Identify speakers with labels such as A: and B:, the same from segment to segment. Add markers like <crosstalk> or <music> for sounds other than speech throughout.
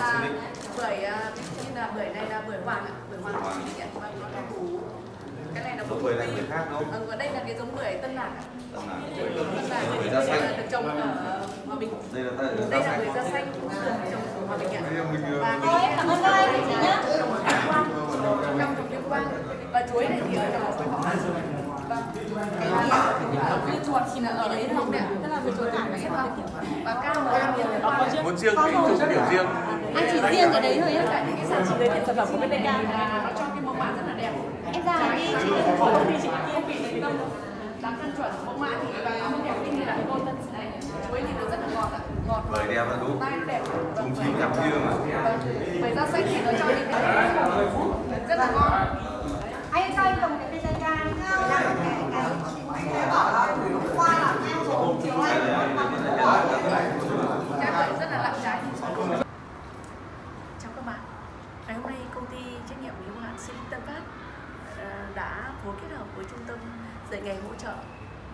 A: là
B: Xinic.
A: bưởi à, ví dụ như là bưởi này là bưởi hoàng ạ. Bưởi hoàng
B: Hoàng.
A: Xinic ạ. Vâng nó là củ. Cái này là
B: Giống bưởi này bưởi khác đúng không?
A: Vâng, và đây là cái giống bưởi tân lạc ạ.
B: Tân lạc.
A: tân lạc
B: Bưởi
A: thì
B: da xanh.
A: là được trồng ở hòa bình.
B: Đây là đây
A: đây
B: là
A: là
B: da
A: bưởi da
B: xanh.
A: cũng được trồng ở hòa bình ạ. Và
C: em cảm ơn các anh chị nhé.
A: trong trồng và chuối này thì ở võ vâng. Cái dưa chuột thì là ở đấy không ạ? Tức là dưa chuột cải này không và cam là cam tuyên quang
D: Muốn riêng cái chỗ biểu riêng
C: Anh chỉ riêng cái đấy thôi á.
A: cái sản phẩm giới thiệu sản phẩm của bên đây nó cho cái mẫu mã rất là đẹp
C: Em ra đi chị.
A: không thì chị kia bị thành công đáng căn chuẩn mẫu mã thì và nó đẹp như như là cái tôn tân này chuối thì nó rất là ngọt ạ ngọt
B: Bưởi đẹp là đúng.
A: nó đẹp
B: Chúng chín gặp riêng mà.
A: bưởi da xanh thì nó cho cái rất là ngon
C: Anh cho em cầm cái cây ra làm cái cái qua là em rồi chiều anh
A: cái bưởi rất là lặng trái chào các bạn ngày hôm nay công ty trách nhiệm tâm Tân Phát ờ, đã phối kết hợp với trung tâm dạy nghề hỗ trợ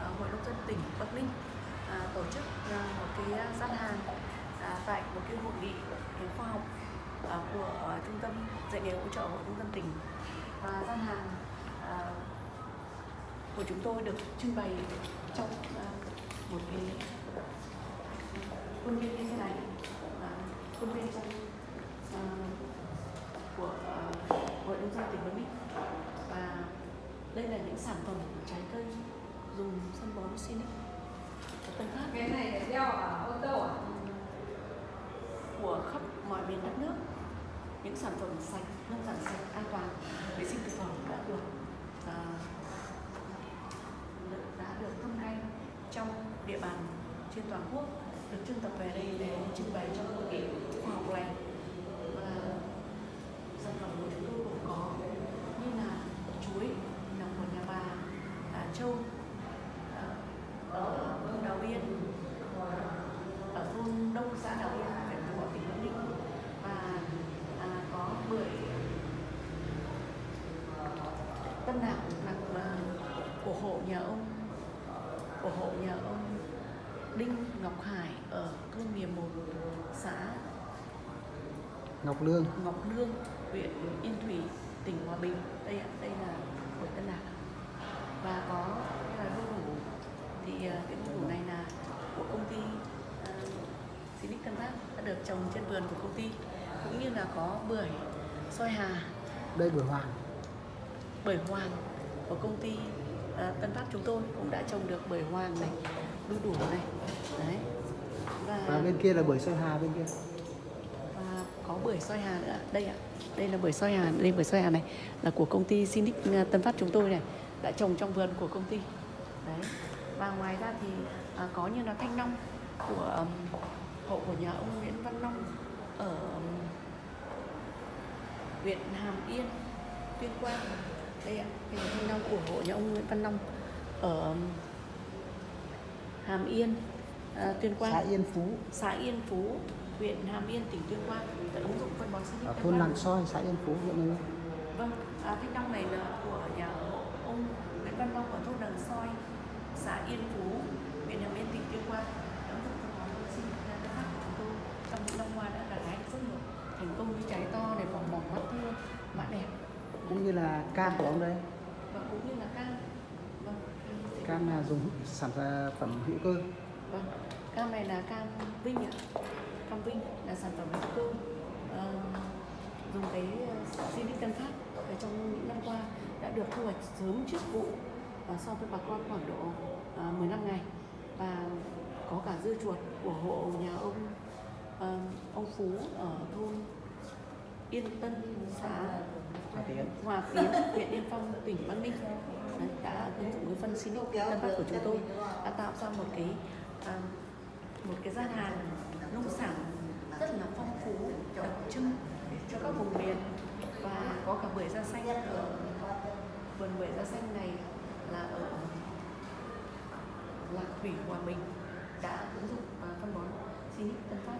A: ờ, hội nông dân tỉnh Bắc Ninh ờ, tổ chức một cái gian hàng à, tại một cái hội nghị khoa học của trung tâm dạy nghề hỗ trợ hội nông dân tỉnh. Và gian hàng của chúng tôi được trưng bày trong một cái khuôn viên như thế này. Khuôn viên trong à, của à, hội nông dân tỉnh Bắc Ninh và đây là những sản phẩm trái cây dùng phân bón Sinic của
E: cái này để đeo ở ô tô à?
A: của khắp mọi miền đất nước. Những sản phẩm sạch nông sản sạch an toàn. Vệ sinh thực phẩm đã được à, đã được thâm canh trong địa bàn trên toàn quốc. Được trưng tập về đây để trưng bày trong hội nghị khoa học này và sản phẩm của chúng tôi gồm có như là chuối nằm của nhà bà à, châu à, ở thôn Đào Biên ở thôn Đông xã Đào Yên huyện Phú Thọ tỉnh Bắc Ninh và à, có bưởi Tân Lạc là à, của hộ nhà ông của hộ nhà ông Đinh Ngọc Hải ở thôn Miền Một xã
F: Ngọc Lương.
A: Ngọc Lương huyện Yên Thủy tỉnh Hòa Bình. Đây ạ đây là bưởi Tân Lạc. Và có cái là đu đủ thì à, cái đu đủ này là của công ty uh, Sinic Tân Phát đã được trồng trên vườn của công ty cũng như là có bưởi soi hà.
F: Đây bưởi hoàng.
A: Bưởi hoàng của công ty à, Tân Phát chúng tôi cũng đã trồng được bưởi hoàng này đu đủ này. Đấy.
F: Và
A: và
F: bên kia là bưởi sơn hà bên kia
A: bưởi soi hà nữa. Đây ạ đây là bưởi soi hà đây bưởi soi hà này là của công ty Sinic Tân Phát chúng tôi này đã trồng trong vườn của công ty. Đấy và ngoài ra thì à, có như là thanh long của um, hộ của nhà ông Nguyễn Văn Long ở um, huyện Hàm Yên Tuyên Quang. Đây ạ đây là thanh long của hộ nhà ông Nguyễn Văn Long ở um, Hàm Yên à, Tuyên Quang.
F: Xã Yên Phú.
A: Xã Yên Phú, huyện Hàm Yên, tỉnh Tuyên Quang đã ứng dụng phân bón Sinic
F: ở
A: Tân
F: thôn. Làng Soi xã Yên Phú huyện Yên
A: Vâng, à, thanh long này là của nhà ông Nguyễn Văn Long ở thôn Đằng Soi, xã Yên Phú, huyện Hàm Yên, tỉnh Tuyên Quang. Đã ứng dụng phân bón Sinic Tân Phát của chúng tôi trong những năm qua đã gặt hái rất nhiều thành công như trái to này, vòng mỏng mắt thưa, mã đẹp
F: cũng như là cam của ông đây
A: và cũng như là cam. Vâng,
F: cam là dùng sản phẩm hữu cơ
A: Vâng, cam này là cam Vinh ạ. Cam Vinh là sản phẩm hữu cơ. Ờ, dùng cái Sinic Tân Phát ở trong những năm qua đã được thu hoạch sớm trước vụ ờ, so với bà con khoảng độ uh, 15 ngày. Và có cả dưa chuột của hộ nhà ông ờ, ông Phú ở thôn Yên Tân xã
F: Hòa Tiến.
A: Huyện Yên Phong, tỉnh Bắc Ninh. Đấy, đã ứng dụng cái phân Sinic Tân Phát của chúng tôi đã tạo ra một cái một cái gian hàng nông sản rất là phong phú đặc trưng cho các vùng miền và có cả bưởi da xanh ở vườn bưởi da xanh này là ở Lạc Thủy Hòa Bình đã ứng dụng à, phân bón Sinic Tân Phát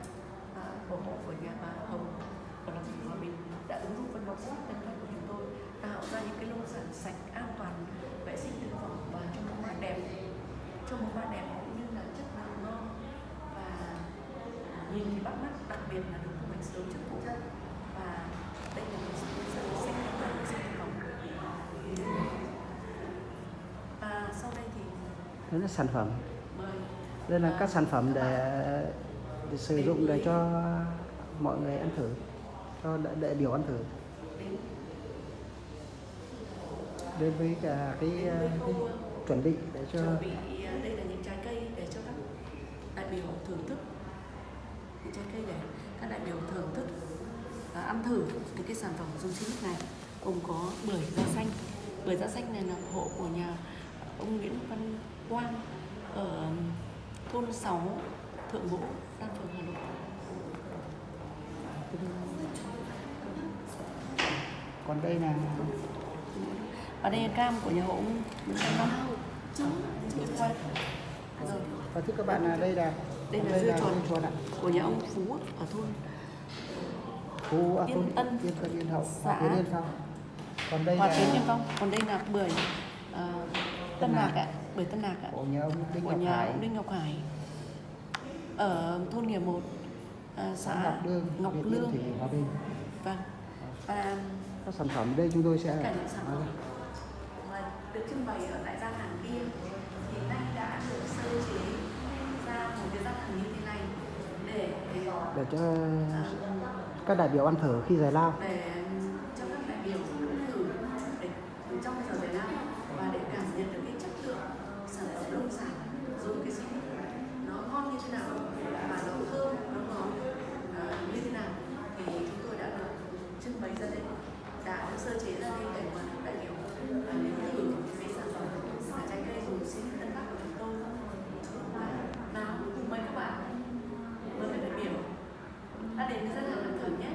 A: à, của hộ của nhà bà Hồng ở Lạc Thủy Hòa Bình đã ứng dụng phân bón Sinic Tân Phát của chúng tôi tạo ra những cái nông sản sạch an toàn vệ sinh thực phẩm và cho một mã đẹp cho một mã đẹp. nhìn thì bắt mắt đặc biệt là được khung ảnh sớm trước vụ
F: và đây là
A: một sự hướng dẫn sách tham khảo cộng và sau đây thì
F: đó là sản phẩm. Đây là các sản phẩm để, để sử dụng để cho mọi người ăn thử cho đại, đại biểu ăn thử.
A: Đến.
F: Với cả cái, cái ờ,
A: chuẩn bị để cho cây để các đại biểu thưởng thức à, ăn thử những cái sản phẩm dùng sinh này gồm có bưởi da xanh. Bưởi da xanh này là hộ của nhà ông Nguyễn Văn Quang ở thôn 6 Thượng Vũ Đan Phường Hà Nội.
F: Còn đây là
A: và đây là cam của nhà hộ ông Nguyễn Văn rồi
F: và thưa các bạn là đây là
A: đây là dưa chuột.
F: dưa chuột ạ.
A: của nhà ông Phú ở thôn.
F: Phú à,
A: Yên
F: thôn
A: Tân,
F: Yên Tân Yên Hậu
A: xã
F: Yên Yên Phong. Còn đây
A: Hòa
F: là
A: Yên Phong còn đây là bưởi ờ, Tân Lạc ạ bưởi Tân Lạc ạ.
F: Của nhà ông Đinh
A: của
F: Ngọc
A: nhà
F: Hải.
A: ông Đinh Ngọc Hải. Ở thôn Nghĩa Một à,
F: xã Ngọc Lương
A: Ngọc
F: Việt Yên
A: Lương.
F: Thủy Hòa Bình.
A: Vâng. Và
F: các sản phẩm đây chúng tôi sẽ
A: sản phẩm. Mà được trưng bày ở tại cái gian hàng như thế này để
F: cho các đại biểu ăn thử khi giải lao.
A: Để cho các đại biểu thử để trong giờ giải lao và để cảm nhận được cái chất lượng sản phẩm nông sản dùng cái gì nó ngon như thế nào và nó thơm nó ngọt à, như thế nào thì chúng tôi đã được trưng bày ra đây đã được sơ chế ra đây để mà các đại biểu à, đến thử cái sản phẩm là trái cây dùng xin tân bắc của chúng tôi và nào cùng mời các bạn mời các đại biểu đã đến với gian hàng ăn thử nhé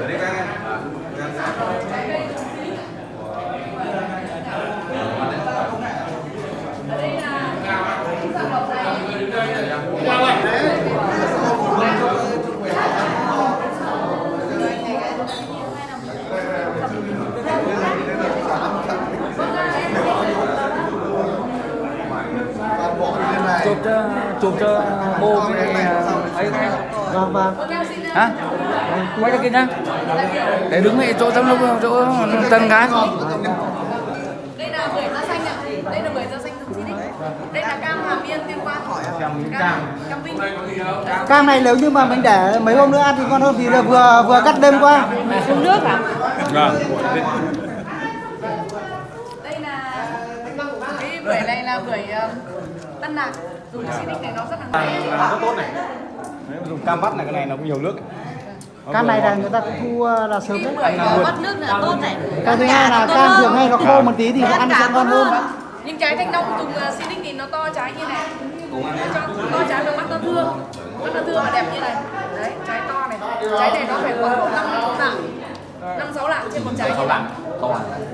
B: Ở đây các em.
D: Chụp cho cho bô cái ấy
F: vâng vâng
D: hả? Quay ra kia nhá. Để đứng ngay chỗ tấm lúc chỗ tân gái.
A: Đây là bưởi da xanh ạ. Đây là bưởi da xanh dùng xin đây là cam hà miên tuyên quang. Cam. Cam vinh.
F: Cam này nếu như mà mình để mấy hôm nữa ăn thì ngon hơn vì là vừa vừa cắt đêm qua.
A: Uống nước à?
D: Vâng.
A: Đây là cái bưởi này là bưởi um, tân lạc dùng xin này nó rất là ngon
D: rất tốt này. Dùng cam vắt này cái này nó cũng nhiều nước.
F: Cam này là người ta cũng thu ờ, là sớm
A: cái
F: đấy
A: bắt nước là tốt này.
F: Cái thứ hai là cam thường hay nó khô một tí thì nó ăn sẽ ngon hơn.
A: nhưng trái thanh long dùng uh, xin thì nó to trái như này. Nó cho to trái và mắt nó thương mắt nó thương và đẹp như này. Đấy trái to này. Trái này nó phải khoảng năm sáu lạng. Năm sáu lạng trên một trái như này.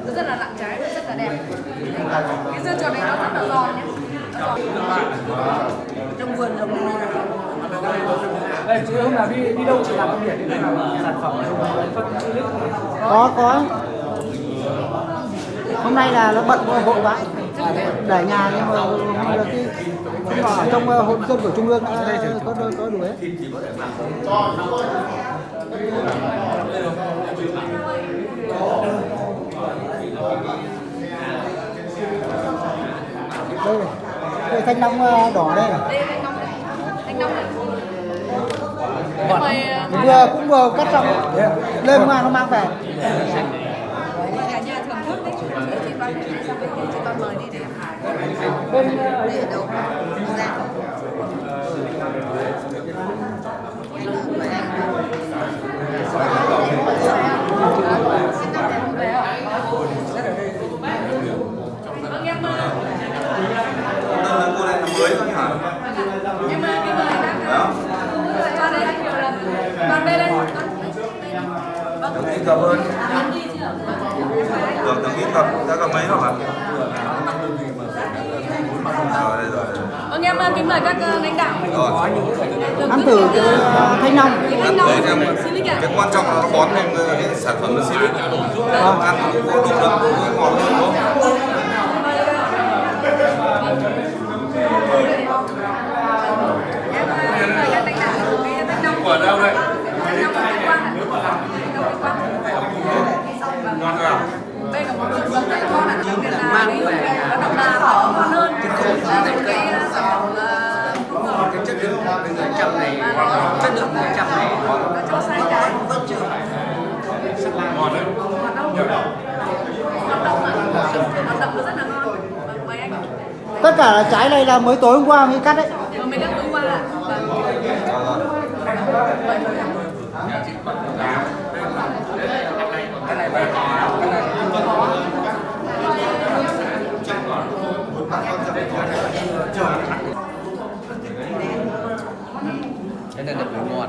A: Nó rất là nặng trái và rất là đẹp. Cái dưa chuột này nó rất là giòn nhé Nó trong vườn giống
D: đây chứ hôm nào đi đi đâu chỉ làm công việc đi làm sản phẩm
F: có có. Hôm nay là nó bận vội vã để nhà nhưng mà là cái nhưng mà ở trong ờ, hội dân của trung ương đã có có có đủ hết đây này đây thanh long ờ, đỏ đây
A: thanh long này. Thanh long này. Thế mời uh,
F: vừa cũng vừa cắt xong. Lên mà nó mang về.
A: Cả nhà thưởng thức đấy chị chị Văn mời đi để
F: bên
A: Vâng em ờ,
B: Tân là cô này là mới thôi hả?
A: em ờ, cái mời bác ờ, cho đây nhiều lần còn đây đây con
B: hơn.
A: ăn đi chưa
B: Được từng ít cặp. Đã cặp mấy rồi hả? Rồi đây rồi.
A: vâng em ờ, kính mời các ờ, lãnh đạo
B: Rồi.
F: ăn thử
A: cái, ờ,
F: ờ, thanh long
A: cái thanh long
B: Đấy em
A: của Silic ạ
B: cái quan trọng là nó bón lên cái sản phẩm nó cho ăn nó có đủ đậm ngọt hơn đúng không?
A: em ờ, kính mời các lãnh đạo cái thanh long của đâu đây thanh long của Tuyên Quang ạ
F: tất cả là trái này là mới tối hôm qua mới cắt đấy
A: mới cắt tối qua ạ. Vâng.
B: Cái này là bưởi ngọt.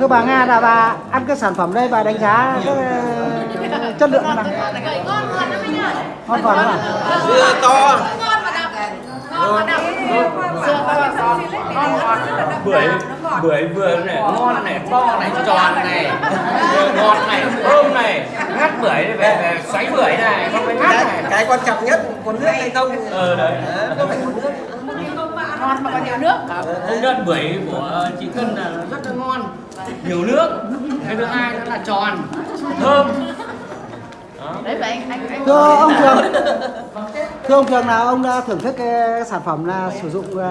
F: Thưa bà Nga là bà ăn cái sản phẩm đây bà đánh giá cái ờ, chất lượng nào?
A: Ngon ngon lắm anh ạ.
F: ngon còn ạ
B: Dưa to.
A: Ngon mà đậm. Ngon mà này nó rất là đậm.
D: Bưởi.
A: ngọt.
D: Bưởi vừa này ngon này to này tròn này. ngọt này thơm này. Ngắt bưởi này, về về xoáy bưởi này không phải ngắt này.
G: cái quan trọng nhất có nước hay không?
D: Ờ đấy.
G: Có phải có nước.
A: Ngon mà có nhiều nước.
D: công nhận bưởi của chị Cân là rất là ngon. Nhiều nước. Cái thứ hai nó là tròn. Thơm
A: Đấy vậy anh anh anh.
F: thưa ông Trường <laughs> thưa ông Trường nào ông đã thưởng thức cái sản phẩm là sử dụng uh,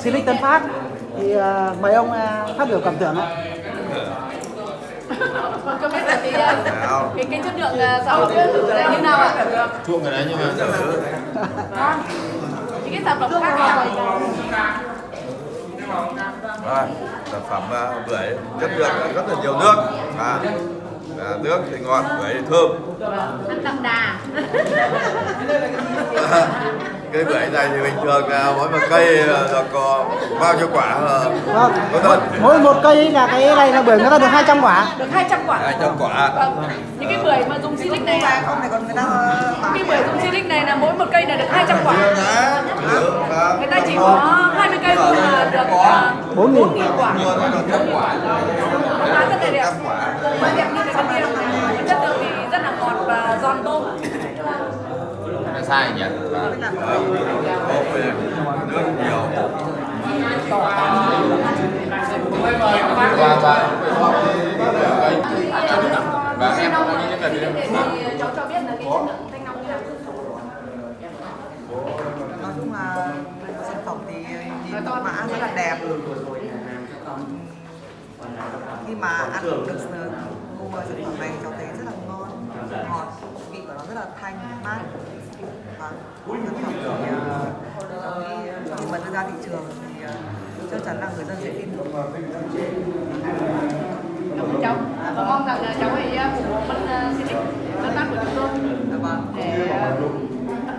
F: Silic Tân Phát thì ờ, mời ông ờ, phát biểu cảm tưởng ạ
A: Không biết là cái ờ, cái cái chất lượng sản phẩm là như nào ạ?
B: Chuông cái đấy nhưng mà.
A: Những cái sản phẩm khác.
B: Rồi, sản phẩm à, bưởi chất lượng rất là nhiều nước. À, à, nước thì ngọt, bưởi thì thơm.
A: Ăn đậm đà. <laughs>
B: cây bưởi này thì bình thường là mỗi một cây là là có bao nhiêu quả là
F: vâng
B: có thật
F: mỗi một cây là cái này là bưởi người ta được 200 quả
A: Được 200 quả.
B: hai trăm quả
A: Vâng. Những cái bưởi mà dùng silic này
G: Và không thì còn người ta
A: những cái bưởi dùng silic này là mỗi một cây là được 200 quả.
B: Vâng.
A: Người ta chỉ có 20 cây thôi mà được uh,
F: 4 nghìn
A: 4.000 quả. Nó rất là đẹp. Mà đẹp như cái con kia này. Chất lượng thì rất là ngọt và giòn tôm.
B: Là sai nhỉ nước nhiều
A: Và em thì cháu cho biết là cái chất lượng thanh long như nào.
G: nói chung là sản phẩm thì nhìn mã rất là đẹp khi mà ăn được mua sản phẩm này cháu thấy rất là ngon. Ngọt vị của nó rất là thanh mát. Và sản phẩm thì ờ, cháu nghĩ khi mà đưa ra thị trường thì ờ, chắc chắn là người dân sẽ tin tưởng.
A: Cháu. Và mong rằng là cháu hãy ủng hộ uh, Silic đơn tác của chúng tôi.
G: Dạ vâng.
A: để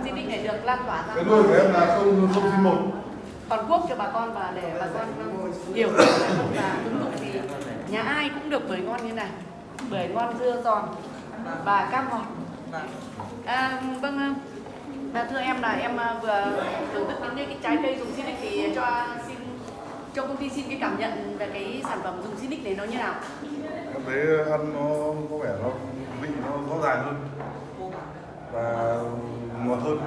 A: Silic này được lan tỏa ra.
H: Cái của em là không không sinh một.
A: toàn quốc cho bà con và để bà con hiểu và ứng dụng thì nhà ai cũng được bưởi ngon như này bưởi ngon dưa giòn và cam ngọt.
G: Vâng.
A: à, vâng à, thưa em là em à, vừa thưởng thức những cái trái cây dùng Sinic thì cho xin cho công ty xin cái cảm nhận về cái sản phẩm dùng Sinic này nó như nào?
H: Em thấy ăn nó có vẻ nó vị nó rõ ràng hơn. Và ngọt hơn.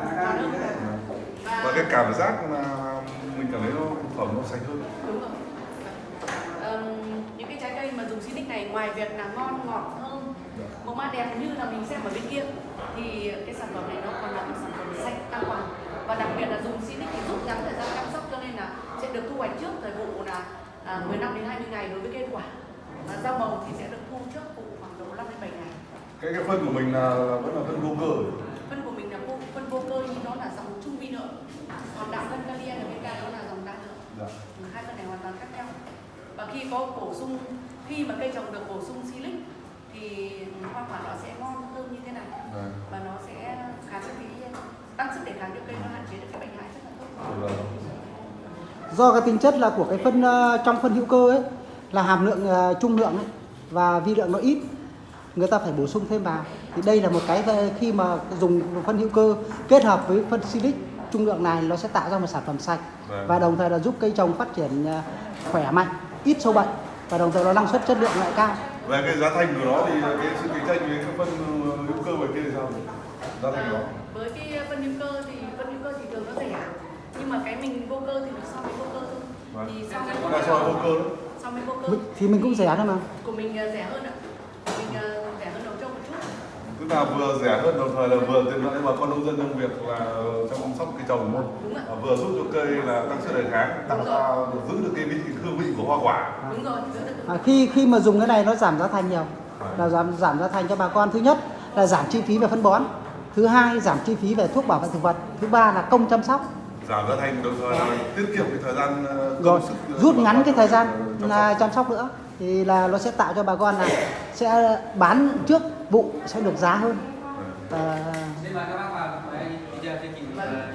H: Và cái cảm giác là mình cảm thấy nó phẩm nó sạch hơn.
A: Đúng rồi Ờm, những cái trái cây Sinic này ngoài việc là ngon ngọt thơm màu mã đẹp như là mình xem ở bên kia thì cái sản phẩm này nó còn là một sản phẩm sạch an toàn. Và đặc biệt là dùng Sinic thì rút ngắn thời gian chăm sóc cho nên là sẽ được thu hoạch trước thời vụ là à, 15 đến 20 ngày đối với cây quả. Và rau màu thì sẽ được thu trước vụ khoảng độ 5 đến 7 ngày.
H: Cái cái phân của mình là vẫn là phân vô cơ
A: phân của mình là vô, phân vô cơ nhưng nó là dòng trung vi lượng còn đạo phân kali ở bên cạnh đó là dòng đa lượng
H: dạ.
A: Hai phân này hoàn toàn khác nhau. Và khi có bổ sung khi mà cây trồng được bổ sung silic thì hoa quả nó sẽ ngon hơn như thế này
H: Vâng.
A: và nó sẽ kháng cái tăng sức đề kháng cho cây nó hạn chế được cái bệnh hại rất là tốt
H: Vâng.
F: do cái tính chất là của cái phân ờ, trong phân hữu cơ ấy là hàm lượng ờ, trung lượng ấy, và vi lượng nó ít người ta phải bổ sung thêm vào thì đây là một cái khi mà dùng phân hữu cơ kết hợp với phân silic trung lượng này nó sẽ tạo ra một sản phẩm sạch
H: Vâng.
F: và đồng thời là giúp cây trồng phát triển ờ, khỏe mạnh ít sâu bệnh và đồng thời nó năng suất chất lượng lại cao.
H: Về cái giá thành của nó thì cái sự cạnh tranh với cái phân hữu cơ ngoài kia thì sao? Giá thành của nó.
A: Với cái phân hữu cơ thì phân hữu cơ thì thường nó rẻ. Nhưng mà cái mình vô cơ thì nó so với vô cơ thôi.
H: Vâng.
A: thì so với
H: so với vô cơ
A: so mới vô cơ.
F: Mình- thì mình cũng rẻ thôi mà.
A: Của mình ờ, rẻ hơn ạ. Mình ờ, rẻ hơn đầu trâu một chút.
H: Tức là vừa rẻ hơn đồng thời là vừa tiện lợi bà con nông dân trong việc là sóc cây trồng đúng không?
A: Đúng.
H: Và vừa giúp cho cây là tăng sức đề kháng tạo
A: Đúng
H: ra giữ được cái vị hương vị của hoa quả.
A: Đúng rồi
F: à, khi khi mà dùng cái này nó giảm giá thành nhiều. Là giảm giảm giá thành cho bà con. Thứ nhất là giảm chi phí về phân bón. Thứ hai giảm chi phí về thuốc bảo vệ thực vật. Thứ ba là công chăm sóc.
H: Giảm giá thành đồng thời là tiết kiệm cái thời gian ờ, công
F: rồi
H: sức của
F: rút ngắn cái thời gian
H: ờ, chăm
F: là
H: sóc.
F: chăm sóc nữa. Thì là nó sẽ tạo cho bà con là sẽ bán trước vụ sẽ được giá hơn. Và